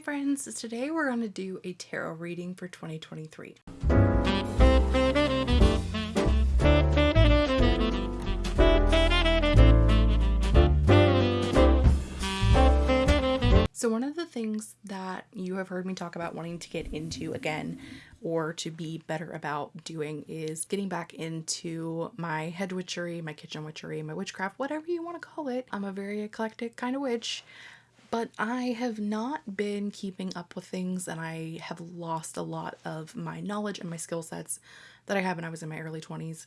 friends, today we're going to do a tarot reading for 2023. So one of the things that you have heard me talk about wanting to get into again or to be better about doing is getting back into my hedge witchery, my kitchen witchery, my witchcraft, whatever you want to call it. I'm a very eclectic kind of witch but I have not been keeping up with things and I have lost a lot of my knowledge and my skill sets that I had when I was in my early 20s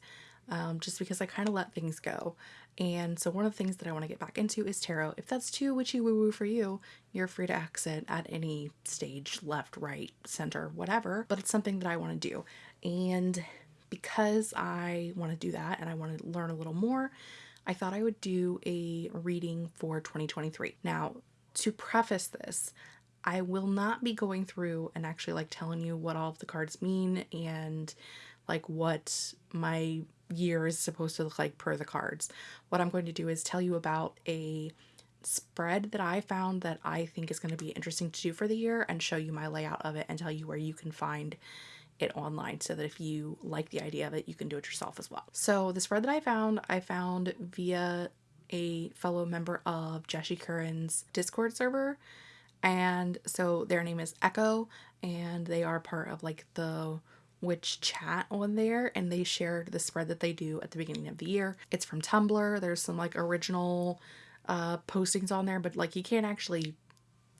um, just because I kind of let things go. And so one of the things that I want to get back into is tarot. If that's too witchy woo woo for you, you're free to exit at any stage, left, right, center, whatever, but it's something that I want to do. And because I want to do that and I want to learn a little more, I thought I would do a reading for 2023. Now, to preface this, I will not be going through and actually like telling you what all of the cards mean and like what my year is supposed to look like per the cards. What I'm going to do is tell you about a spread that I found that I think is going to be interesting to do for the year and show you my layout of it and tell you where you can find it online so that if you like the idea of it, you can do it yourself as well. So the spread that I found, I found via a fellow member of Jesse Curran's Discord server. And so their name is Echo, and they are part of like the witch chat on there and they shared the spread that they do at the beginning of the year. It's from Tumblr. There's some like original uh postings on there, but like you can't actually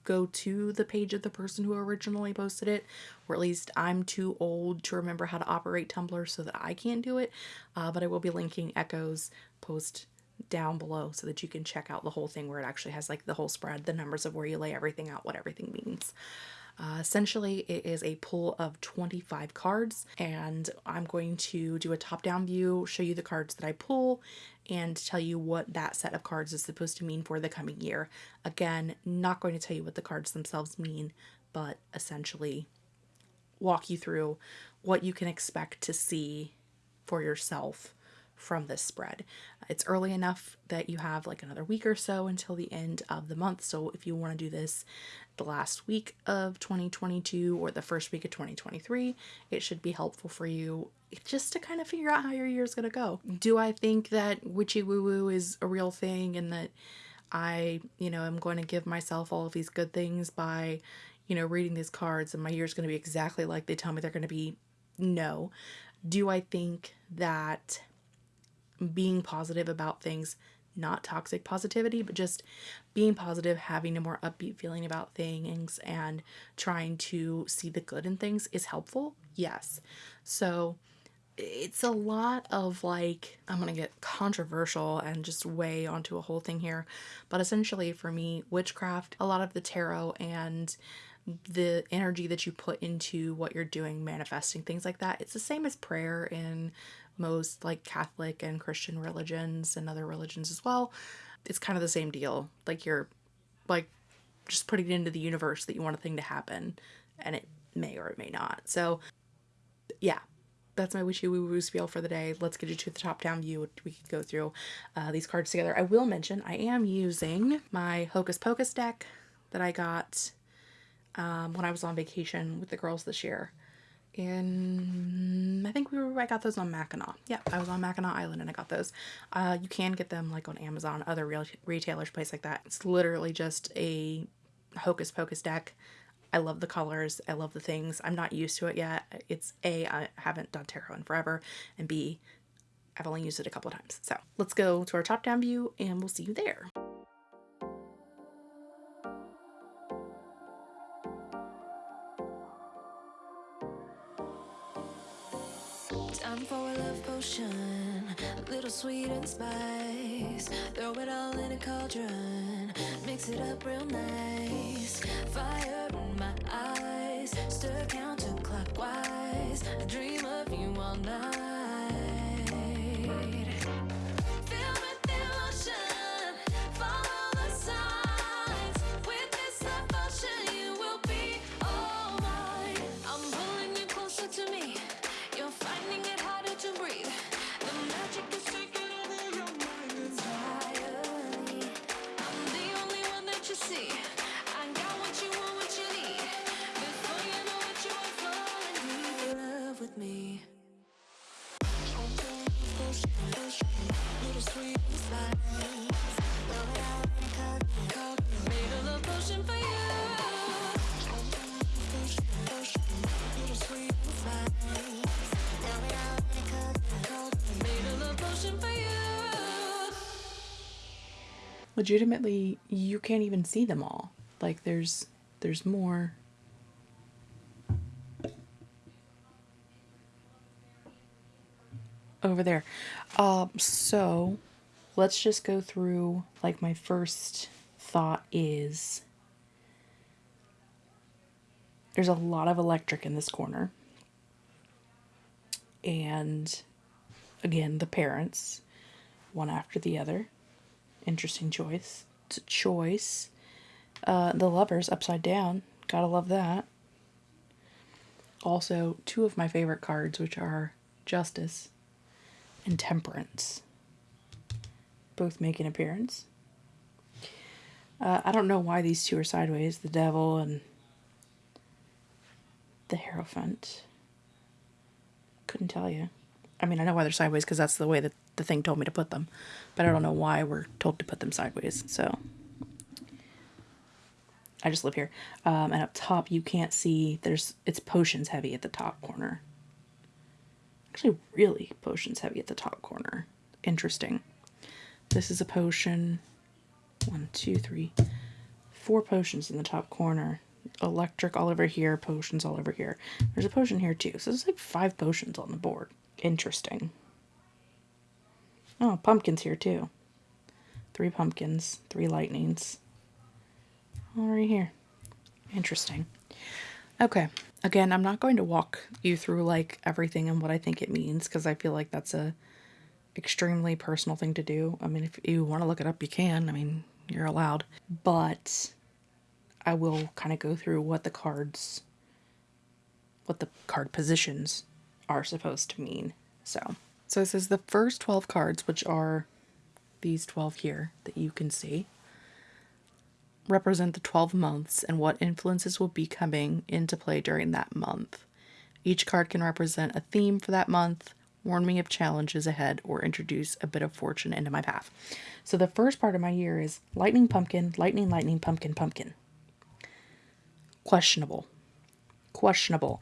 go to the page of the person who originally posted it, or at least I'm too old to remember how to operate Tumblr so that I can't do it. Uh, but I will be linking Echo's post down below so that you can check out the whole thing where it actually has like the whole spread, the numbers of where you lay everything out, what everything means. Uh, essentially, it is a pull of 25 cards, and I'm going to do a top down view, show you the cards that I pull, and tell you what that set of cards is supposed to mean for the coming year. Again, not going to tell you what the cards themselves mean, but essentially walk you through what you can expect to see for yourself from this spread. It's early enough that you have like another week or so until the end of the month. So if you want to do this the last week of 2022 or the first week of 2023, it should be helpful for you just to kind of figure out how your year is going to go. Do I think that witchy woo woo is a real thing and that I, you know, am going to give myself all of these good things by, you know, reading these cards and my year is going to be exactly like they tell me they're going to be? No. Do I think that being positive about things, not toxic positivity, but just being positive, having a more upbeat feeling about things, and trying to see the good in things is helpful. Yes. So it's a lot of like, I'm going to get controversial and just weigh onto a whole thing here. But essentially, for me, witchcraft, a lot of the tarot and the energy that you put into what you're doing, manifesting, things like that. It's the same as prayer in most like Catholic and Christian religions and other religions as well. It's kind of the same deal. Like you're like just putting it into the universe that you want a thing to happen and it may or it may not. So yeah, that's my wishy woo woo spiel for the day. Let's get you to the top down view. We could go through uh, these cards together. I will mention I am using my Hocus Pocus deck that I got um, when I was on vacation with the girls this year in I think we were I got those on Mackinac. Yeah, I was on Mackinac Island and I got those. Uh, you can get them like on Amazon, other real retailers, place like that. It's literally just a hocus pocus deck. I love the colors. I love the things. I'm not used to it yet. It's A, I haven't done tarot in forever, and B, I've only used it a couple times. So let's go to our top down view and we'll see you there. Little sweet and spice. Throw it all in a cauldron, mix it up real nice. Fire in my eyes, stir counterclockwise. Dream legitimately you can't even see them all. Like there's there's more over there. Um so let's just go through like my first thought is there's a lot of electric in this corner. And again, the parents, one after the other. Interesting choice. It's a choice. Uh, the lovers upside down. Gotta love that. Also, two of my favorite cards, which are Justice and Temperance. Both make an appearance. Uh, I don't know why these two are sideways the Devil and the Hierophant. Couldn't tell you. I mean, I know why they're sideways because that's the way that the thing told me to put them, but I don't know why we're told to put them sideways. So I just live here. Um, and up top, you can't see. There's it's potions heavy at the top corner. Actually, really potions heavy at the top corner. Interesting. This is a potion. One, two, three, four potions in the top corner electric all over here, potions all over here. There's a potion here too. So there's like five potions on the board. Interesting. Oh, pumpkins here too. Three pumpkins, three lightnings. All right here. Interesting. Okay. Again, I'm not going to walk you through like everything and what I think it means because I feel like that's a extremely personal thing to do. I mean, if you want to look it up, you can. I mean, you're allowed. But I will kind of go through what the cards, what the card positions are supposed to mean. So, so this is the first 12 cards, which are these 12 here that you can see, represent the 12 months and what influences will be coming into play during that month. Each card can represent a theme for that month, warn me of challenges ahead, or introduce a bit of fortune into my path. So the first part of my year is lightning, pumpkin, lightning, lightning, pumpkin, pumpkin questionable. Questionable.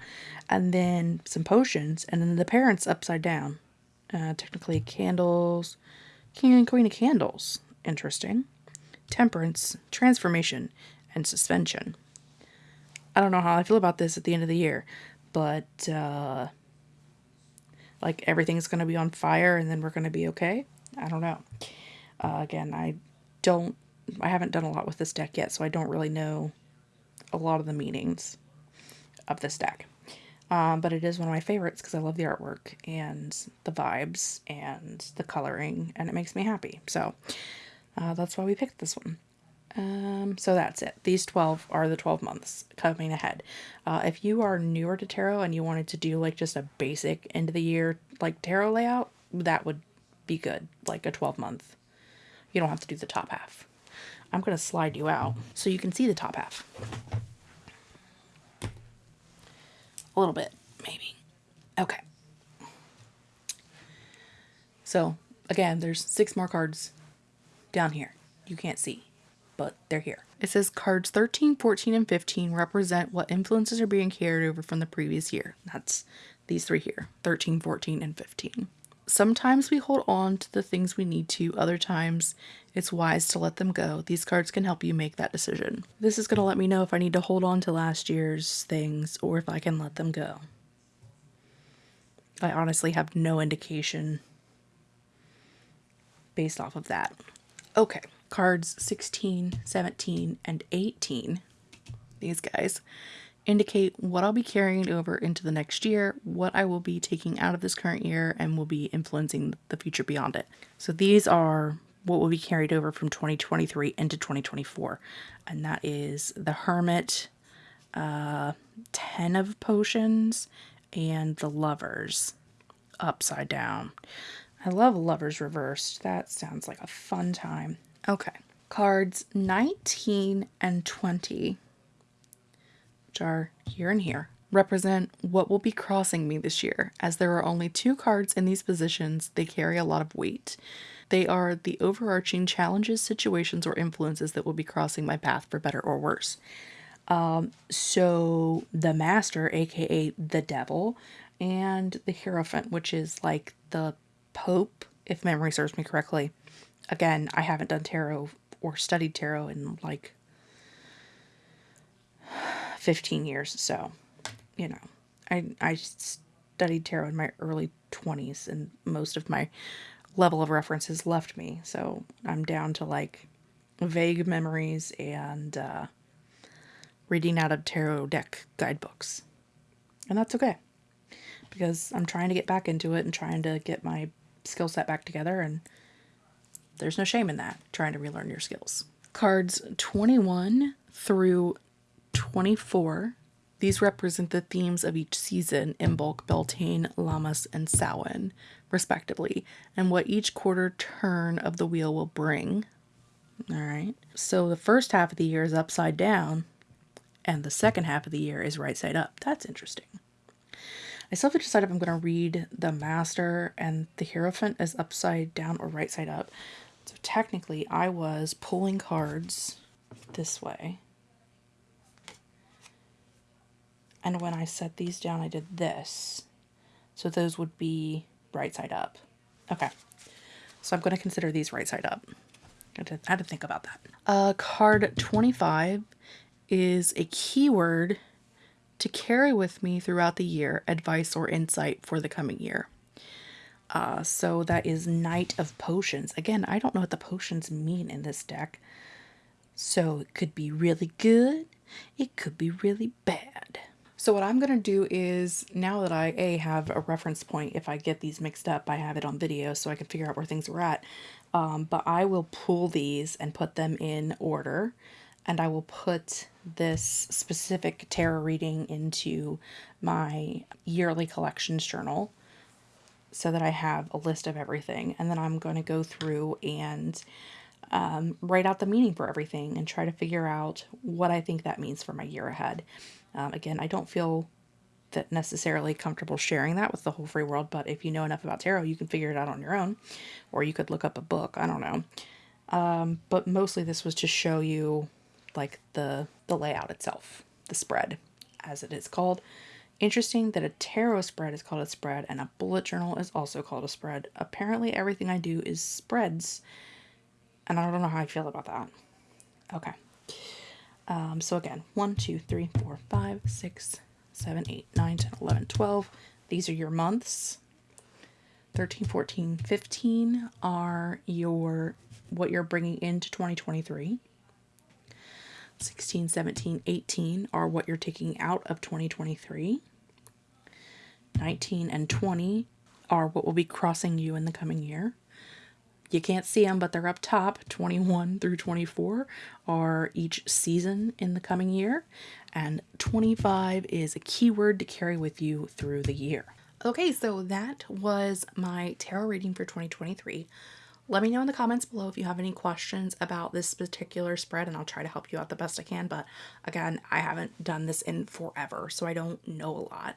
And then some potions, and then the parents upside down. Uh, technically, candles. King and Queen of Candles. Interesting. Temperance, transformation, and suspension. I don't know how I feel about this at the end of the year, but uh, like everything's going to be on fire and then we're going to be okay. I don't know. Uh, again, I don't, I haven't done a lot with this deck yet, so I don't really know a lot of the meanings of this deck. Um, but it is one of my favorites because I love the artwork and the vibes and the coloring, and it makes me happy. So uh, that's why we picked this one. Um, so that's it. These 12 are the 12 months coming ahead. Uh, if you are newer to tarot and you wanted to do like just a basic end of the year like tarot layout, that would be good. Like a 12 month. You don't have to do the top half. I'm going to slide you out so you can see the top half. A little bit, maybe. Okay. So, again, there's six more cards down here. You can't see, but they're here. It says cards 13, 14, and 15 represent what influences are being carried over from the previous year. That's these three here 13, 14, and 15. Sometimes we hold on to the things we need to, other times it's wise to let them go. These cards can help you make that decision. This is going to let me know if I need to hold on to last year's things or if I can let them go. I honestly have no indication based off of that. Okay, cards 16, 17, and 18, these guys, indicate what I'll be carrying over into the next year, what I will be taking out of this current year, and will be influencing the future beyond it. So these are what will be carried over from 2023 into 2024, and that is the Hermit, uh, 10 of Potions, and the Lovers upside down. I love Lovers reversed. That sounds like a fun time. Okay. Cards 19 and 20 are here and here, represent what will be crossing me this year. As there are only two cards in these positions, they carry a lot of weight. They are the overarching challenges, situations, or influences that will be crossing my path for better or worse. Um, so the master, aka the devil, and the hierophant, which is like the pope, if memory serves me correctly. Again, I haven't done tarot or studied tarot in like 15 years. So, you know, I, I studied tarot in my early 20s and most of my level of references left me. So I'm down to like vague memories and uh, reading out of tarot deck guidebooks. And that's okay because I'm trying to get back into it and trying to get my skill set back together. And there's no shame in that, trying to relearn your skills. Cards 21 through 24. These represent the themes of each season Imbolc, Beltane, Lammas, and Samhain, respectively, and what each quarter turn of the wheel will bring. All right. So the first half of the year is upside down, and the second half of the year is right side up. That's interesting. I still have to decide if I'm going to read the Master and the Hierophant as upside down or right side up. So technically, I was pulling cards this way. And when I set these down, I did this. So those would be right side up. Okay. So I'm going to consider these right side up. I had to, think about that. Uh, card 25 is a keyword to carry with me throughout the year, advice or insight for the coming year. Uh, so that is Knight of Potions. Again, I don't know what the potions mean in this deck. So it could be really good, it could be really bad. So what I'm going to do is now that I A have a reference point, if I get these mixed up, I have it on video so I can figure out where things are at. Um, but I will pull these and put them in order and I will put this specific tarot reading into my yearly collections journal so that I have a list of everything. And then I'm going to go through and um, write out the meaning for everything and try to figure out what I think that means for my year ahead. Um, again, I don't feel that necessarily comfortable sharing that with the whole free world, but if you know enough about tarot, you can figure it out on your own, or you could look up a book. I don't know. Um, but mostly this was to show you like the the layout itself, the spread, as it is called. Interesting that a tarot spread is called a spread and a bullet journal is also called a spread. Apparently everything I do is spreads, and I don't know how I feel about that. Okay. Um, so again, 1, 2, 3, 4, 5, 6, 7, 8, 9, 10, 11, 12. These are your months. 13, 14, 15 are your what you're bringing into 2023. 16, 17, 18 are what you're taking out of 2023. 19 and 20 are what will be crossing you in the coming year. You can't see them, but they're up top. 21 through 24 are each season in the coming year, and 25 is a keyword to carry with you through the year. Okay, so that was my tarot reading for 2023. Let me know in the comments below if you have any questions about this particular spread, and I'll try to help you out the best I can. But again, I haven't done this in forever, so I don't know a lot.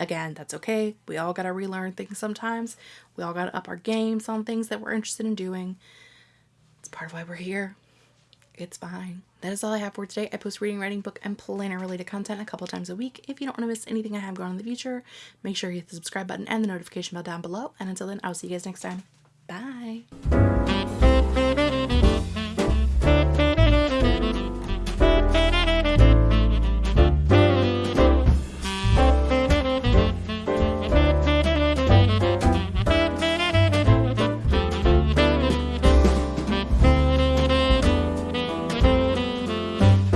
Again, that's okay. We all got to relearn things sometimes. We all got to up our games on things that we're interested in doing. It's part of why we're here. It's fine. That is all I have for today. I post reading, writing, book, and planner related content a couple times a week. If you don't want to miss anything I have going on in the future, make sure you hit the subscribe button and the notification bell down below. And until then, I'll see you guys next time. Bye.